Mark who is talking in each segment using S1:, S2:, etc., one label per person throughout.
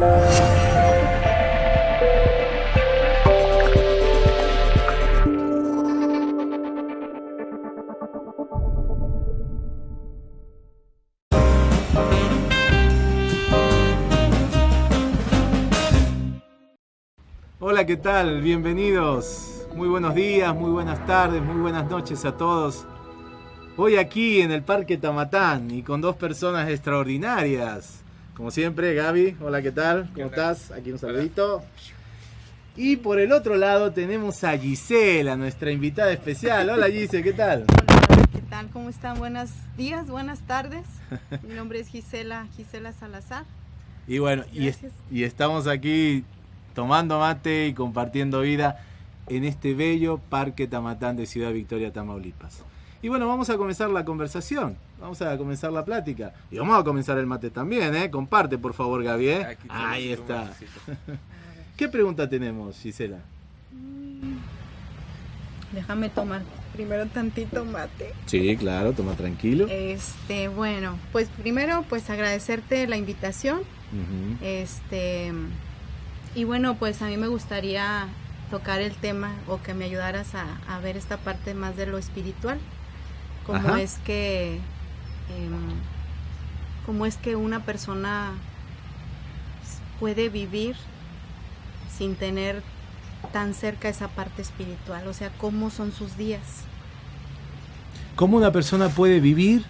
S1: Hola, ¿qué tal? Bienvenidos. Muy buenos días, muy buenas tardes, muy buenas noches a todos. Hoy aquí en el Parque Tamatán y con dos personas extraordinarias. Como siempre, Gaby, hola, ¿qué tal? ¿Cómo estás? Aquí un saludito. Y por el otro lado tenemos a Gisela, nuestra invitada especial. Hola Gisela, ¿qué tal?
S2: Hola, ¿qué tal? ¿Cómo están? Buenos días, buenas tardes. Mi nombre es Gisela, Gisela Salazar.
S1: Y bueno, y, es-
S2: Gracias.
S1: y estamos aquí tomando mate y compartiendo vida en este bello Parque Tamatán de Ciudad Victoria, Tamaulipas. Y bueno, vamos a comenzar la conversación, vamos a comenzar la plática. Y vamos a comenzar el mate también, ¿eh? Comparte, por favor, Gaby, ¿eh? Ahí está. ¿Qué pregunta tenemos, Gisela?
S2: Déjame tomar primero tantito mate.
S1: Sí, claro, toma tranquilo.
S2: Este, bueno, pues primero pues agradecerte la invitación. Este, y bueno, pues a mí me gustaría tocar el tema o que me ayudaras a, a ver esta parte más de lo espiritual. Cómo
S1: Ajá.
S2: es que em, cómo es que una persona puede vivir sin tener tan cerca esa parte espiritual, o sea, cómo son sus días
S1: ¿Cómo una persona puede vivir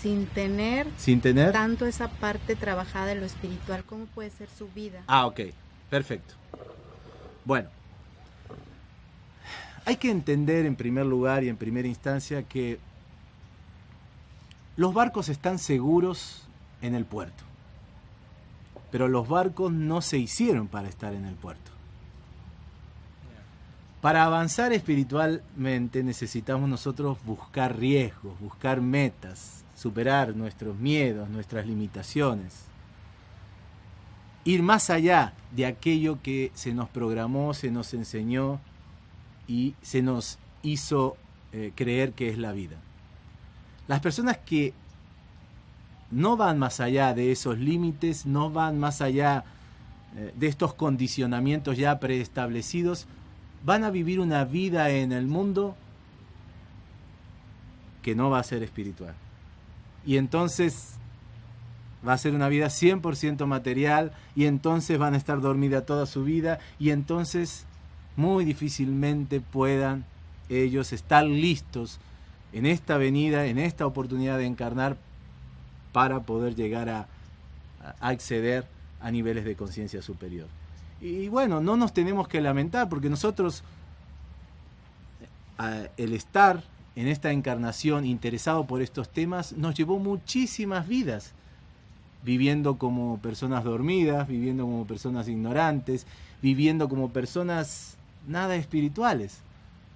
S2: sin tener
S1: sin tener?
S2: tanto esa parte trabajada en lo espiritual, cómo puede ser su vida.
S1: Ah, ok, perfecto. Bueno, hay que entender en primer lugar y en primera instancia que los barcos están seguros en el puerto, pero los barcos no se hicieron para estar en el puerto. Para avanzar espiritualmente necesitamos nosotros buscar riesgos, buscar metas, superar nuestros miedos, nuestras limitaciones ir más allá de aquello que se nos programó, se nos enseñó y se nos hizo eh, creer que es la vida. Las personas que no van más allá de esos límites, no van más allá eh, de estos condicionamientos ya preestablecidos, van a vivir una vida en el mundo que no va a ser espiritual. Y entonces va a ser una vida 100% material y entonces van a estar dormida toda su vida y entonces muy difícilmente puedan ellos estar listos en esta venida, en esta oportunidad de encarnar para poder llegar a, a acceder a niveles de conciencia superior. Y bueno, no nos tenemos que lamentar porque nosotros eh, el estar en esta encarnación interesado por estos temas nos llevó muchísimas vidas viviendo como personas dormidas, viviendo como personas ignorantes, viviendo como personas nada espirituales.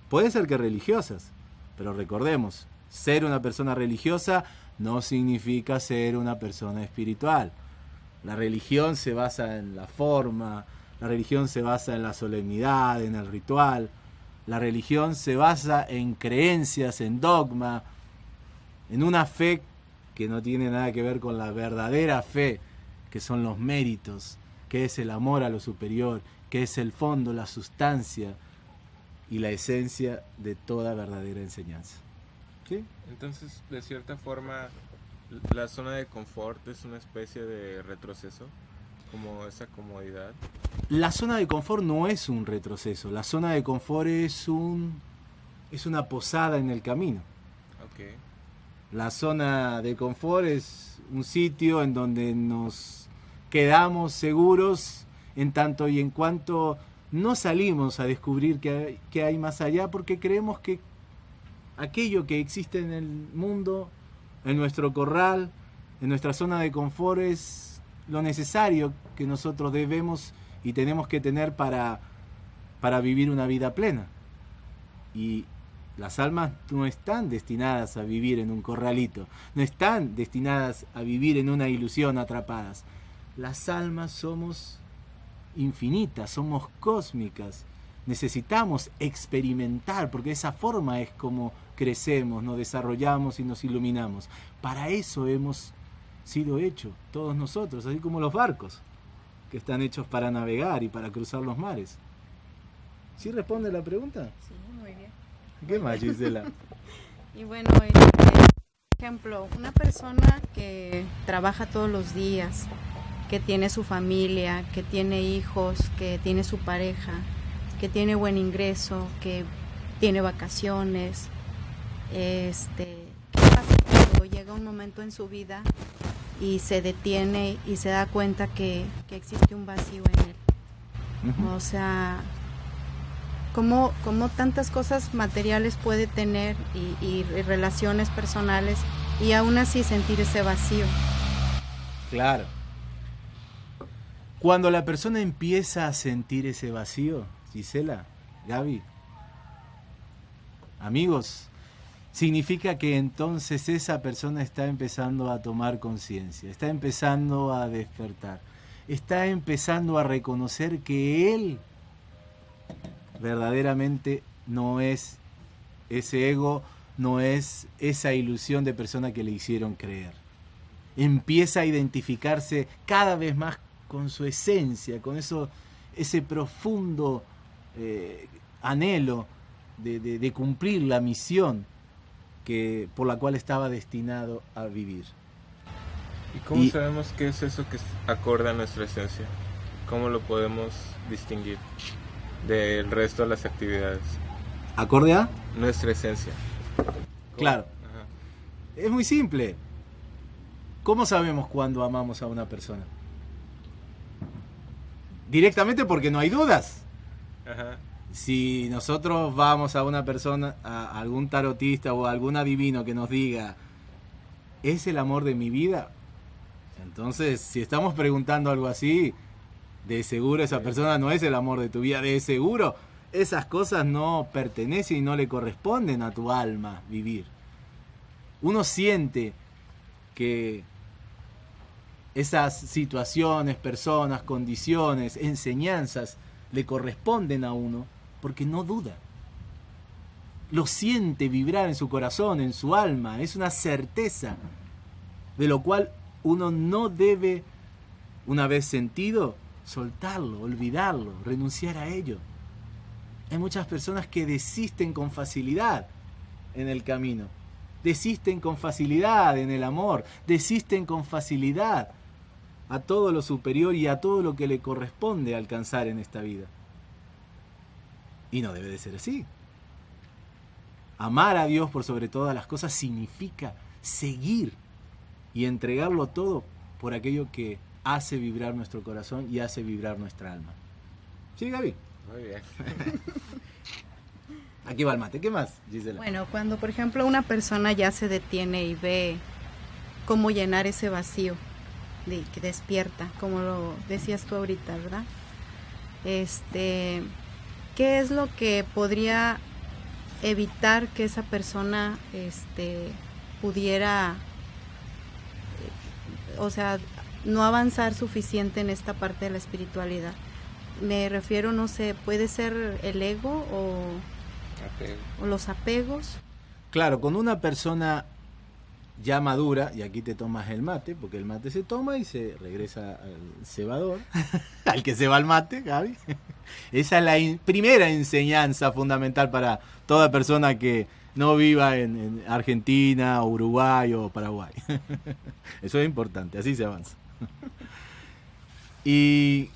S1: Puede ser que religiosas, pero recordemos, ser una persona religiosa no significa ser una persona espiritual. La religión se basa en la forma, la religión se basa en la solemnidad, en el ritual, la religión se basa en creencias, en dogma, en una fe que no tiene nada que ver con la verdadera fe, que son los méritos, que es el amor a lo superior, que es el fondo, la sustancia y la esencia de toda verdadera enseñanza. ¿Sí?
S3: Entonces, de cierta forma, la zona de confort es una especie de retroceso, como esa comodidad.
S1: La zona de confort no es un retroceso, la zona de confort es un es una posada en el camino.
S3: Ok.
S1: La zona de confort es un sitio en donde nos quedamos seguros en tanto y en cuanto no salimos a descubrir qué hay, más allá porque creemos que aquello que existe en el mundo, en nuestro corral, en nuestra zona de confort es lo necesario que nosotros debemos y tenemos que tener para, para vivir una vida plena. Y las almas no están destinadas a vivir en un corralito, no están destinadas a vivir en una ilusión atrapadas. Las almas somos infinitas, somos cósmicas. Necesitamos experimentar, porque de esa forma es como crecemos, nos desarrollamos y nos iluminamos. Para eso hemos sido hechos, todos nosotros, así como los barcos. que están hechos para navegar y para cruzar los mares. ¿Sí responde la pregunta?
S2: Sí, muy bien.
S1: ¿Qué más, Gisela?
S2: Y bueno, este, por ejemplo, una persona que trabaja todos los días, que tiene su familia, que tiene hijos, que tiene su pareja, que tiene buen ingreso, que tiene vacaciones, este, ¿qué pasa cuando llega un momento en su vida y se detiene y se da cuenta que, que existe un vacío en él? O sea, cómo, cómo tantas cosas materiales puede tener y, y relaciones personales y aún así sentir ese vacío.
S1: Claro. Cuando la persona empieza a sentir ese vacío, Gisela, Gaby, amigos, significa que entonces esa persona está empezando a tomar conciencia, está empezando a despertar, está empezando a reconocer que él verdaderamente no es ese ego, no es esa ilusión de persona que le hicieron creer. Empieza a identificarse cada vez más con su esencia, con eso, ese profundo eh, anhelo de, de- de cumplir la misión que, por la cual estaba destinado a vivir.
S3: ¿Y cómo
S1: Y-
S3: sabemos qué es eso que es acorde a nuestra esencia? ¿Cómo lo podemos distinguir del resto de las actividades?
S1: ¿Acorde a?
S3: Nuestra esencia. ¿Cómo?
S1: Claro.
S3: Ajá.
S1: Es muy simple. ¿Cómo sabemos cuándo amamos a una persona? Directamente porque no hay dudas.
S3: Ajá.
S1: Si nosotros vamos a una persona, a algún tarotista o a algún adivino que nos diga, ¿es el amor de mi vida? Entonces, si estamos preguntando algo así, de seguro esa persona no es el amor de tu vida, de seguro esas cosas no pertenecen y no le corresponden a tu alma vivir. Uno siente que esas situaciones, personas, condiciones, enseñanzas le corresponden a uno porque no duda. Lo siente vibrar en su corazón, en su alma, es una certeza de lo cual uno no debe, una vez sentido, soltarlo, olvidarlo, renunciar a ello. Hay muchas personas que desisten con facilidad en el camino, desisten con facilidad en el amor, desisten con facilidad a todo lo superior y a todo lo que le corresponde alcanzar en esta vida. Y no debe de ser así. Amar a Dios por sobre todas las cosas significa seguir y entregarlo todo por aquello que hace vibrar nuestro corazón y hace vibrar nuestra alma. ¿Sí, Gaby?
S3: Muy bien.
S1: Aquí va el mate. ¿Qué más, Gisela?
S2: Bueno, cuando por ejemplo una persona ya se detiene y ve cómo llenar ese vacío, de, que despierta, como lo decías tú ahorita, ¿verdad? Este, ¿qué es lo que podría evitar que esa persona este, pudiera, o sea, no avanzar suficiente en esta parte de la espiritualidad? Me refiero, no sé, puede ser el ego o los apegos.
S1: Claro, con una persona ya madura, y aquí te tomas el mate, porque el mate se toma y se regresa al cebador, al que se va el mate, Gaby. Esa es la primera enseñanza fundamental para toda persona que no viva en, en Argentina, o Uruguay o Paraguay. Eso es importante, así se avanza. Y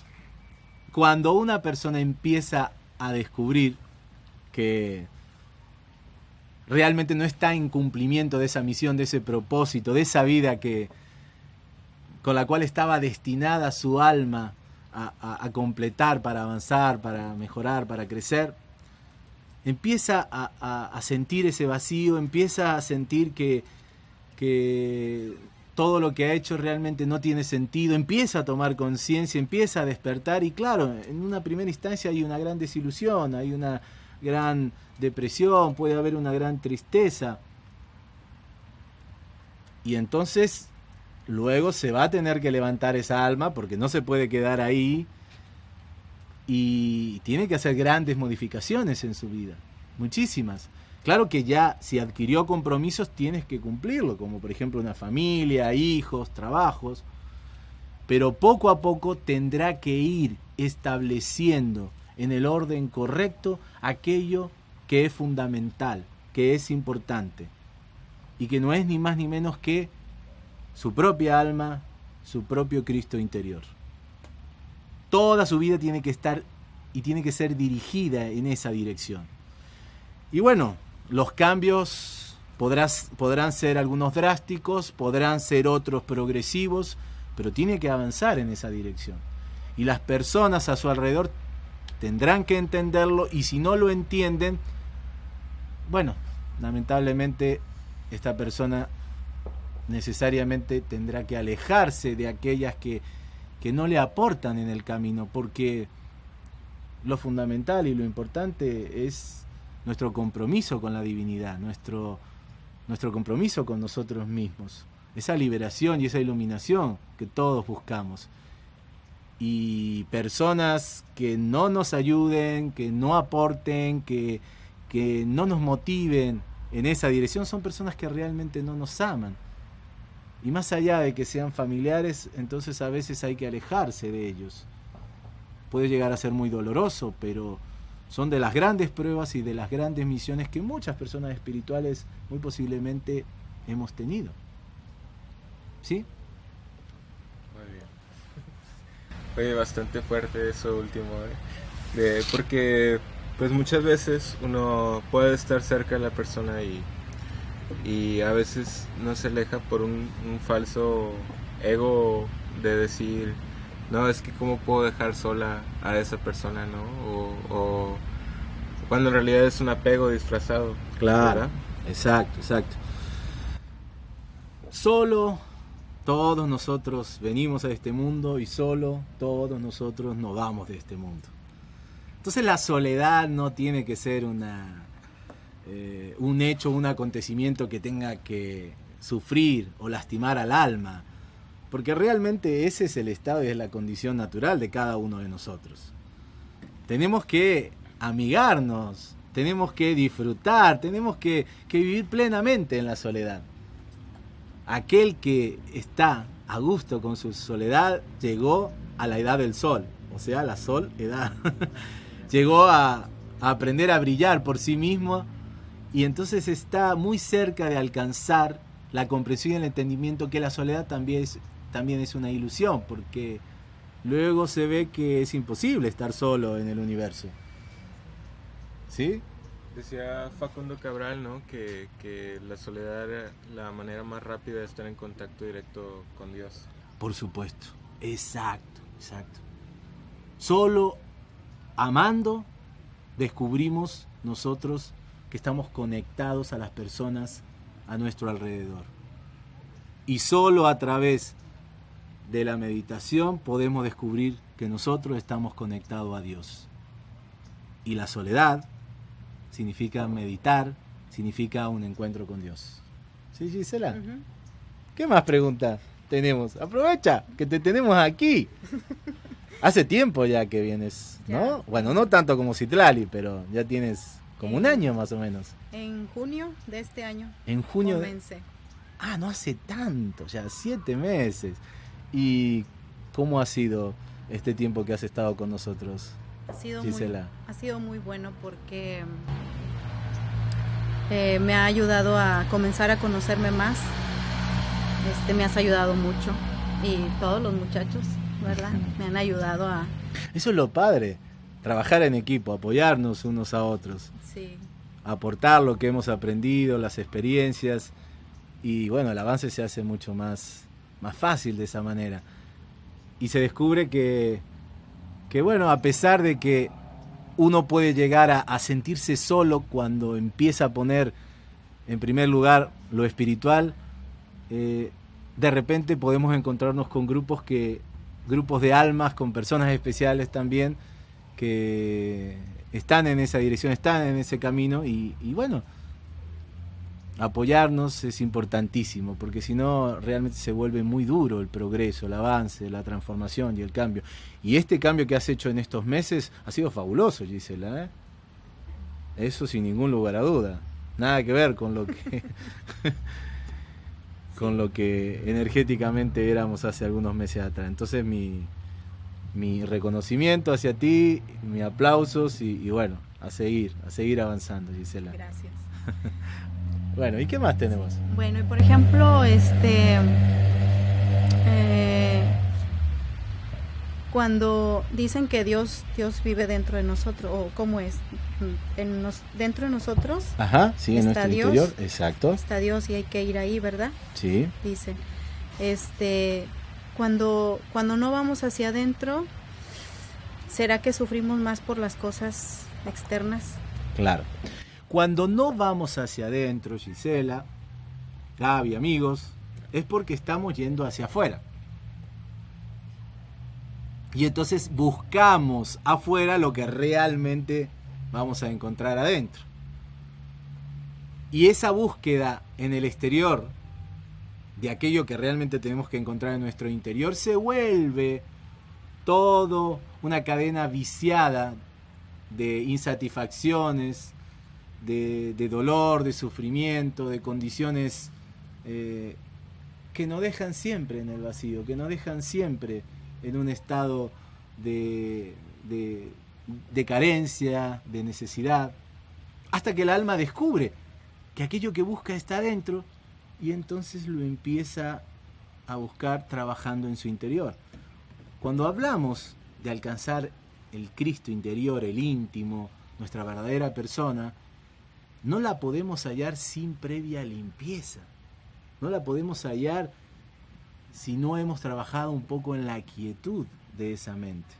S1: cuando una persona empieza a descubrir que realmente no está en cumplimiento de esa misión, de ese propósito, de esa vida que con la cual estaba destinada su alma a, completar, para avanzar, para mejorar, para crecer, empieza a, a- a sentir ese vacío, empieza a sentir que, que todo lo que ha hecho realmente no tiene sentido, empieza a tomar conciencia, empieza a despertar y claro, en una primera instancia hay una gran desilusión, hay una gran depresión, puede haber una gran tristeza. Y entonces luego se va a tener que levantar esa alma porque no se puede quedar ahí y tiene que hacer grandes modificaciones en su vida, muchísimas. Claro que ya si adquirió compromisos tienes que cumplirlo, como por ejemplo una familia, hijos, trabajos. pero poco a poco tendrá que ir estableciendo en el orden correcto aquello que es fundamental, que es importante, y que no es ni más ni menos que su propia alma, su propio Cristo interior. Toda su vida tiene que estar y tiene que ser dirigida en esa dirección. Y bueno, los cambios podrán ser algunos drásticos, podrán ser otros progresivos, pero tiene que avanzar en esa dirección. Y las personas a su alrededor tendrán que entenderlo y si no lo entienden, bueno, lamentablemente esta persona necesariamente tendrá que alejarse de aquellas que, que no le aportan en el camino, porque lo fundamental y lo importante es nuestro compromiso con la divinidad, nuestro, nuestro compromiso con nosotros mismos, esa liberación y esa iluminación que todos buscamos. Y personas que no nos ayuden, que no aporten, que, que no nos motiven en esa dirección, son personas que realmente no nos aman. Y más allá de que sean familiares, entonces a veces hay que alejarse de ellos. Puede llegar a ser muy doloroso, pero son de las grandes pruebas y de las grandes misiones que muchas personas espirituales muy posiblemente hemos tenido. ¿Sí?
S3: Muy bien. Fue bastante fuerte eso último, ¿eh? porque pues muchas veces uno puede estar cerca de la persona y y a veces no se aleja por un, falso ego de decir, no, es que cómo puedo dejar sola a esa persona, ¿no? O, cuando en realidad es un apego disfrazado.
S1: Claro, exacto, exacto. Solo todos nosotros venimos a este mundo y solo todos nosotros nos vamos de este mundo. Entonces la soledad no tiene que ser una eh, un hecho, un acontecimiento que tenga que sufrir o lastimar al alma, porque realmente ese es el estado y es la condición natural de cada uno de nosotros. Tenemos que amigarnos, tenemos que disfrutar, tenemos que, que vivir plenamente en la soledad. Aquel que está a gusto con su soledad llegó a la edad del sol, o sea, la sol edad. llegó a, aprender a brillar por sí mismo y entonces está muy cerca de alcanzar la comprensión y el entendimiento que la soledad también es, también es una ilusión, porque luego se ve que es imposible estar solo en el universo. ¿Sí?
S3: Decía Facundo Cabral, ¿no? Que, que, la soledad era la manera más rápida de estar en contacto directo con Dios.
S1: Por supuesto, exacto, exacto. Solo amando descubrimos nosotros que estamos conectados a las personas a nuestro alrededor. Y solo a través de la meditación podemos descubrir que nosotros estamos conectados a Dios. Y la soledad significa meditar, significa un encuentro con Dios. ¿Sí, Gisela? ¿Qué más preguntas tenemos? Aprovecha que te tenemos aquí. Hace tiempo ya que vienes, ¿no? Bueno, no tanto como Citlali, pero ya tienes como un año más o menos.
S2: En junio de este año.
S1: En junio. Ah, no hace tanto, ya siete meses. ¿Y cómo ha sido este tiempo que has estado con nosotros,
S2: ha sido Gisela? Muy, ha sido muy bueno porque eh, me ha ayudado a comenzar a conocerme más. Este, me has ayudado mucho y todos los muchachos, ¿verdad? Me han ayudado a...
S1: Eso es lo padre, trabajar en equipo, apoyarnos unos a otros. Aportar lo que hemos aprendido, las experiencias. Y bueno, el avance se hace mucho más, más fácil de esa manera. Y se descubre que, que, bueno, a pesar de que uno puede llegar a, sentirse solo cuando empieza a poner en primer lugar lo espiritual, eh, de repente podemos encontrarnos con grupos que grupos de almas, con personas especiales también, que están en esa dirección, están en ese camino y, bueno, apoyarnos es importantísimo, porque si no realmente se vuelve muy duro el progreso, el avance, la transformación y el cambio. Y este cambio que has hecho en estos meses ha sido fabuloso, Gisela. ¿eh? Eso sin ningún lugar a duda. Nada que ver con lo que... con lo que energéticamente éramos hace algunos meses atrás. Entonces mi, mi reconocimiento hacia ti, mi aplausos y, bueno, a seguir, a seguir avanzando, Gisela.
S2: Gracias.
S1: bueno, ¿y qué más tenemos?
S2: Bueno, y por ejemplo, este cuando dicen que Dios Dios vive dentro de nosotros o cómo es en dentro de nosotros
S1: Ajá, sí, en nuestro interior, exacto.
S2: Está Dios y hay que ir ahí, ¿verdad?
S1: Sí.
S2: Dice. Este cuando cuando no vamos hacia adentro ¿será que sufrimos más por las cosas externas?
S1: Claro. Cuando no vamos hacia adentro, Gisela, Gaby, amigos, es porque estamos yendo hacia afuera. Y entonces buscamos afuera lo que realmente vamos a encontrar adentro. Y esa búsqueda en el exterior de aquello que realmente tenemos que encontrar en nuestro interior se vuelve todo una cadena viciada de insatisfacciones, de, dolor, de sufrimiento, de condiciones eh, que nos dejan siempre en el vacío, que nos dejan siempre en un estado de, de, carencia, de necesidad, hasta que el alma descubre que aquello que busca está adentro y entonces lo empieza a buscar trabajando en su interior. Cuando hablamos de alcanzar el Cristo interior, el íntimo, nuestra verdadera persona, no la podemos hallar sin previa limpieza. No la podemos hallar si no hemos trabajado un poco en la quietud de esa mente.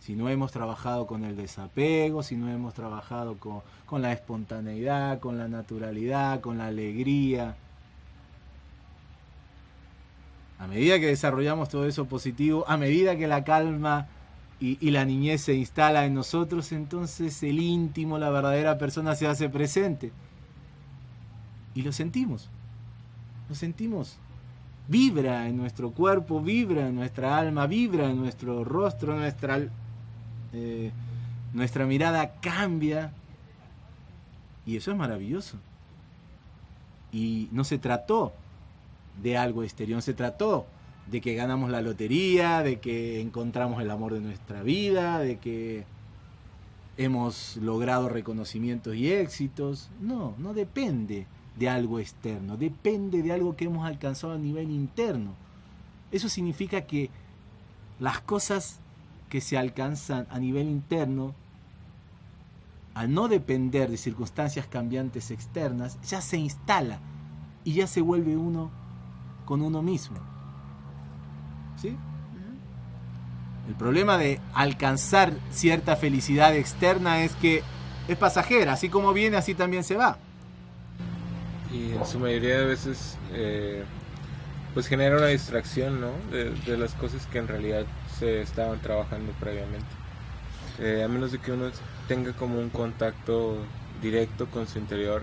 S1: Si no hemos trabajado con el desapego, si no hemos trabajado con, la espontaneidad, con la naturalidad, con la alegría. A medida que desarrollamos todo eso positivo, a medida que la calma y, la niñez se instala en nosotros, entonces el íntimo, la verdadera persona se hace presente. Y lo sentimos. Lo sentimos vibra en nuestro cuerpo, vibra en nuestra alma, vibra en nuestro rostro, nuestra, eh, nuestra mirada cambia. Y eso es maravilloso. Y no se trató de algo exterior, se trató de que ganamos la lotería, de que encontramos el amor de nuestra vida, de que hemos logrado reconocimientos y éxitos. No, no depende de algo externo, depende de algo que hemos alcanzado a nivel interno. Eso significa que las cosas que se alcanzan a nivel interno, al no depender de circunstancias cambiantes externas, ya se instala y ya se vuelve uno con uno mismo. ¿Sí? El problema de alcanzar cierta felicidad externa es que es pasajera, así como viene, así también se va
S3: y en su mayoría de veces eh, pues genera una distracción ¿no? de, las cosas que en realidad se estaban trabajando previamente. Eh, a menos de que uno tenga como un contacto directo con su interior,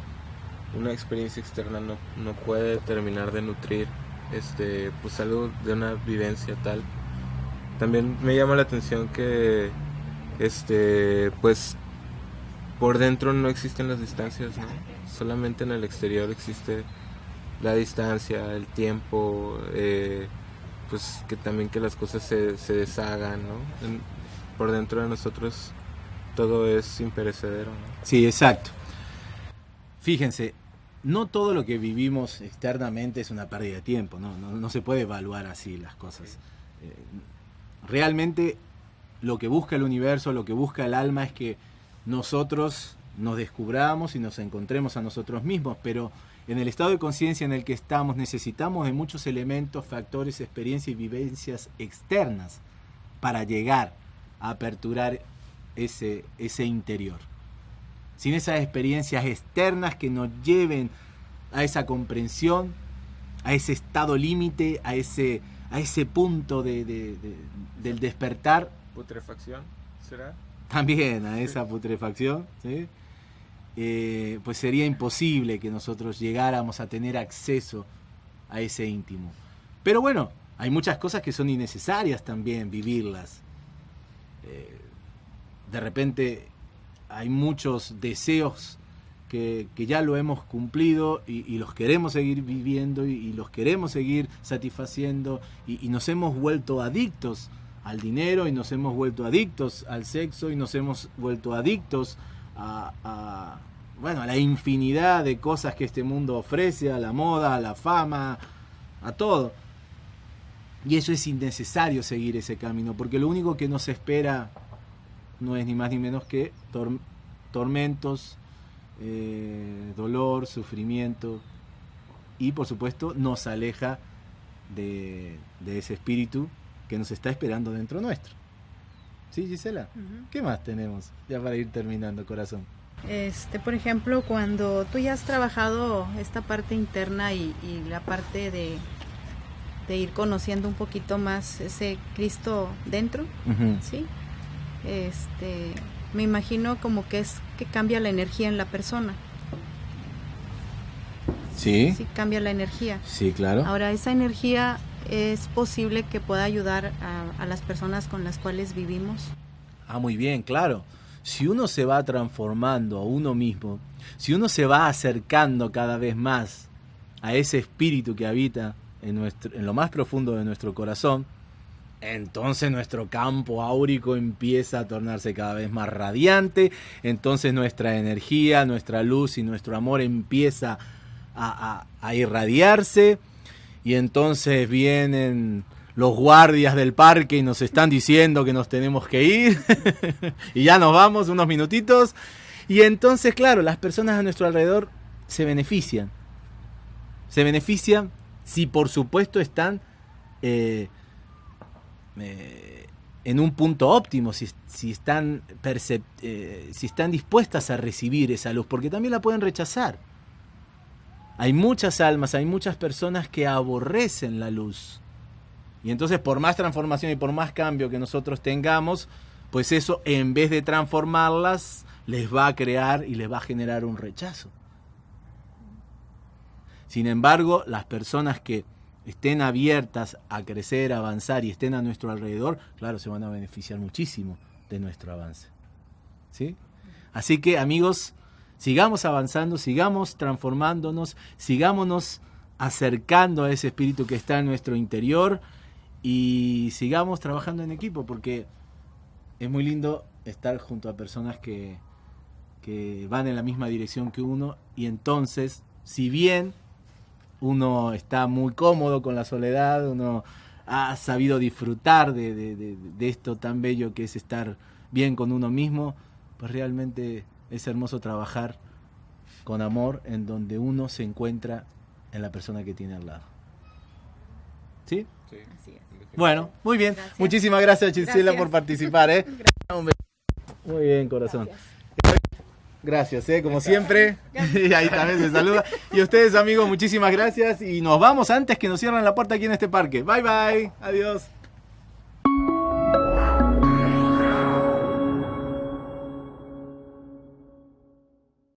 S3: una experiencia externa no, no puede terminar de nutrir este, pues algo de una vivencia tal. También me llama la atención que este, pues por dentro no existen las distancias, ¿no? solamente en el exterior existe la distancia, el tiempo, eh, pues que también que las cosas se, se deshagan, ¿no? por dentro de nosotros todo es imperecedero.
S1: Sí, exacto. Fíjense, no todo lo que vivimos externamente es una pérdida de tiempo, no, no, se puede evaluar así las cosas. Eh, realmente lo que busca el universo, lo que busca el alma es que nosotros nos descubramos y nos encontremos a nosotros mismos, pero en el estado de conciencia en el que estamos necesitamos de muchos elementos, factores, experiencias y vivencias externas para llegar a aperturar ese, ese interior. Sin esas experiencias externas que nos lleven a esa comprensión, a ese estado límite, a ese, a ese punto de, del despertar.
S3: Putrefacción, ¿será?
S1: También a esa putrefacción, ¿sí? Eh, pues sería imposible que nosotros llegáramos a tener acceso a ese íntimo. Pero bueno, hay muchas cosas que son innecesarias también vivirlas. Eh, de repente hay muchos deseos que, ya lo hemos cumplido y, los queremos seguir viviendo y, los queremos seguir satisfaciendo y, nos hemos vuelto adictos al dinero y nos hemos vuelto adictos al sexo y nos hemos vuelto adictos a, bueno, a la infinidad de cosas que este mundo ofrece, a la moda, a la fama, a todo. Y eso es innecesario seguir ese camino, porque lo único que nos espera no es ni más ni menos que tormentos, eh, dolor, sufrimiento y por supuesto nos aleja de, ese espíritu que nos está esperando dentro nuestro. ¿Sí, Gisela? ¿Qué más tenemos ya para ir terminando, corazón?
S2: Este, por ejemplo, cuando tú ya has trabajado esta parte interna y, la parte de, de, ir conociendo un poquito más ese Cristo dentro, ¿sí? Este, me imagino como que es que cambia la energía en la persona.
S1: Sí.
S2: Sí, cambia la energía.
S1: Sí, claro.
S2: Ahora, esa energía es posible que pueda ayudar a, las personas con las cuales vivimos.
S1: Ah, muy bien, claro. Si uno se va transformando a uno mismo, si uno se va acercando cada vez más a ese espíritu que habita en, nuestro, en lo más profundo de nuestro corazón, entonces nuestro campo áurico empieza a tornarse cada vez más radiante, entonces nuestra energía, nuestra luz y nuestro amor empieza a, irradiarse. Y entonces vienen los guardias del parque y nos están diciendo que nos tenemos que ir. Y ya nos vamos unos minutitos. Y entonces claro, las personas a nuestro alrededor se benefician, se benefician si por supuesto están... Eh, eh, en un punto óptimo, si, están eh, si están dispuestas a recibir esa luz, porque también la pueden rechazar. Hay muchas almas, hay muchas personas que aborrecen la luz. Y entonces por más transformación y por más cambio que nosotros tengamos, pues eso en vez de transformarlas, les va a crear y les va a generar un rechazo. Sin embargo, las personas que estén abiertas a crecer, a avanzar y estén a nuestro alrededor, claro, se van a beneficiar muchísimo de nuestro avance. ¿Sí? Así que amigos, sigamos avanzando, sigamos transformándonos, sigámonos acercando a ese espíritu que está en nuestro interior y sigamos trabajando en equipo porque es muy lindo estar junto a personas que, que van en la misma dirección que uno y entonces, si bien uno está muy cómodo con la soledad, uno ha sabido disfrutar de, esto tan bello que es estar bien con uno mismo, pues realmente es hermoso trabajar con amor en donde uno se encuentra en la persona que tiene al lado. ¿Sí? Sí. Así es. Bueno, muy bien. Muchísimas gracias, Chisela, por participar. ¿eh? Muy bien, corazón. Gracias, ¿eh? como siempre. y ahí también se saluda. Y ustedes, amigos, muchísimas gracias. Y nos vamos antes que nos cierren la puerta aquí en este parque. Bye, bye. Adiós.